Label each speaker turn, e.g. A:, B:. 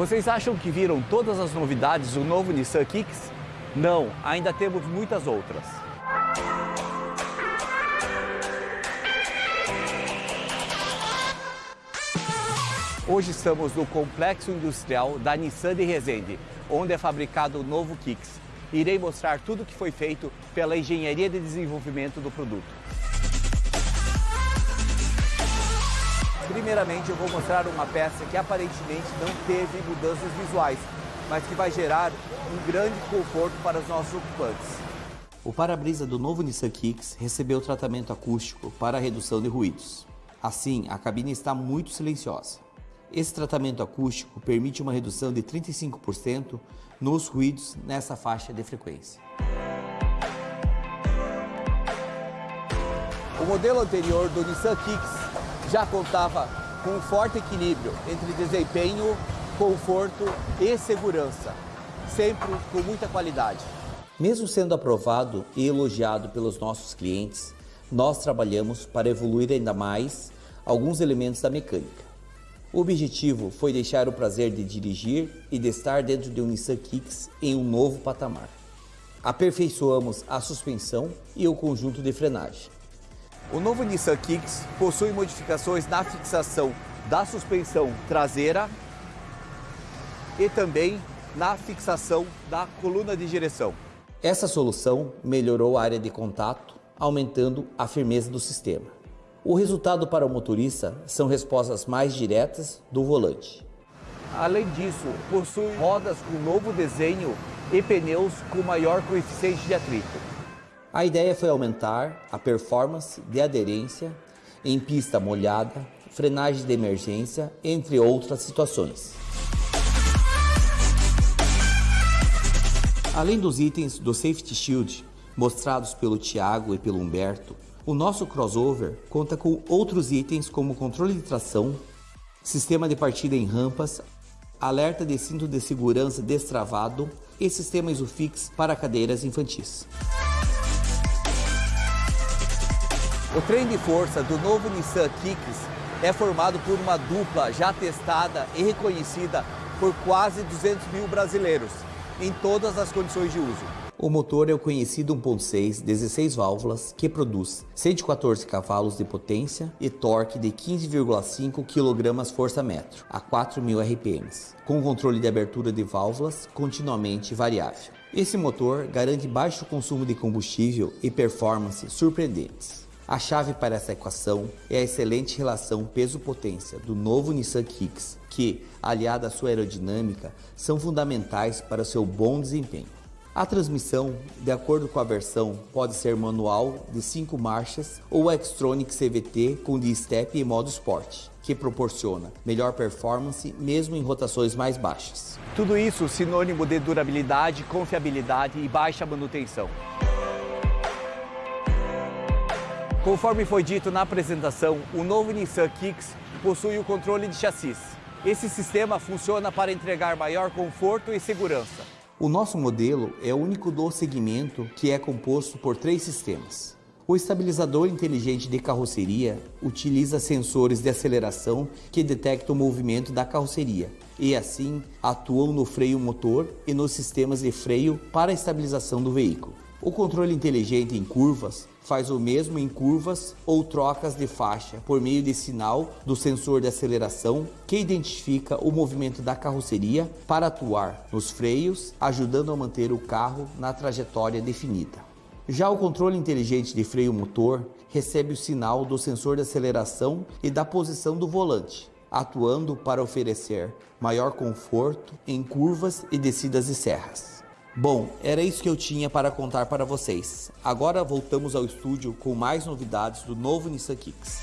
A: Vocês acham que viram todas as novidades do novo Nissan Kicks? Não, ainda temos muitas outras. Hoje estamos no complexo industrial da Nissan de Resende, onde é fabricado o novo Kicks. Irei mostrar tudo o que foi feito pela engenharia de desenvolvimento do produto. Primeiramente, eu vou mostrar uma peça que aparentemente não teve mudanças visuais, mas que vai gerar um grande conforto para os nossos ocupantes. O para-brisa do novo Nissan Kicks recebeu tratamento acústico para redução de ruídos. Assim, a cabine está muito silenciosa. Esse tratamento acústico permite uma redução de 35% nos ruídos nessa faixa de frequência. O modelo anterior do Nissan Kicks já contava com um forte equilíbrio entre desempenho, conforto e segurança, sempre com muita qualidade. Mesmo sendo aprovado e elogiado pelos nossos clientes, nós trabalhamos para evoluir ainda mais alguns elementos da mecânica. O objetivo foi deixar o prazer de dirigir e de estar dentro de um Nissan Kicks em um novo patamar. Aperfeiçoamos a suspensão e o conjunto de frenagem. O novo Nissan Kicks possui modificações na fixação da suspensão traseira e também na fixação da coluna de direção. Essa solução melhorou a área de contato, aumentando a firmeza do sistema. O resultado para o motorista são respostas mais diretas do volante. Além disso, possui rodas com novo desenho e pneus com maior coeficiente de atrito. A ideia foi aumentar a performance de aderência em pista molhada, frenagem de emergência, entre outras situações. Além dos itens do Safety Shield mostrados pelo Tiago e pelo Humberto, o nosso crossover conta com outros itens como controle de tração, sistema de partida em rampas, alerta de cinto de segurança destravado e sistema Isofix para cadeiras infantis. O trem de força do novo Nissan Kicks é formado por uma dupla já testada e reconhecida por quase 200 mil brasileiros, em todas as condições de uso. O motor é o conhecido 1.6 16 válvulas que produz 114 cavalos de potência e torque de 15,5 kgfm a 4.000 RPMs, com controle de abertura de válvulas continuamente variável. Esse motor garante baixo consumo de combustível e performance surpreendentes. A chave para essa equação é a excelente relação peso-potência do novo Nissan Kicks, que, aliada à sua aerodinâmica, são fundamentais para seu bom desempenho. A transmissão, de acordo com a versão, pode ser manual de 5 marchas ou Xtronic CVT com D-Step e modo Sport, que proporciona melhor performance mesmo em rotações mais baixas. Tudo isso sinônimo de durabilidade, confiabilidade e baixa manutenção. Conforme foi dito na apresentação, o novo Nissan Kicks possui o controle de chassis. Esse sistema funciona para entregar maior conforto e segurança. O nosso modelo é o único do segmento que é composto por três sistemas. O estabilizador inteligente de carroceria utiliza sensores de aceleração que detectam o movimento da carroceria e assim atuam no freio motor e nos sistemas de freio para a estabilização do veículo. O controle inteligente em curvas faz o mesmo em curvas ou trocas de faixa por meio de sinal do sensor de aceleração que identifica o movimento da carroceria para atuar nos freios, ajudando a manter o carro na trajetória definida. Já o controle inteligente de freio motor recebe o sinal do sensor de aceleração e da posição do volante, atuando para oferecer maior conforto em curvas e descidas de serras. Bom, era isso que eu tinha para contar para vocês. Agora voltamos ao estúdio com mais novidades do novo Nissan Kicks.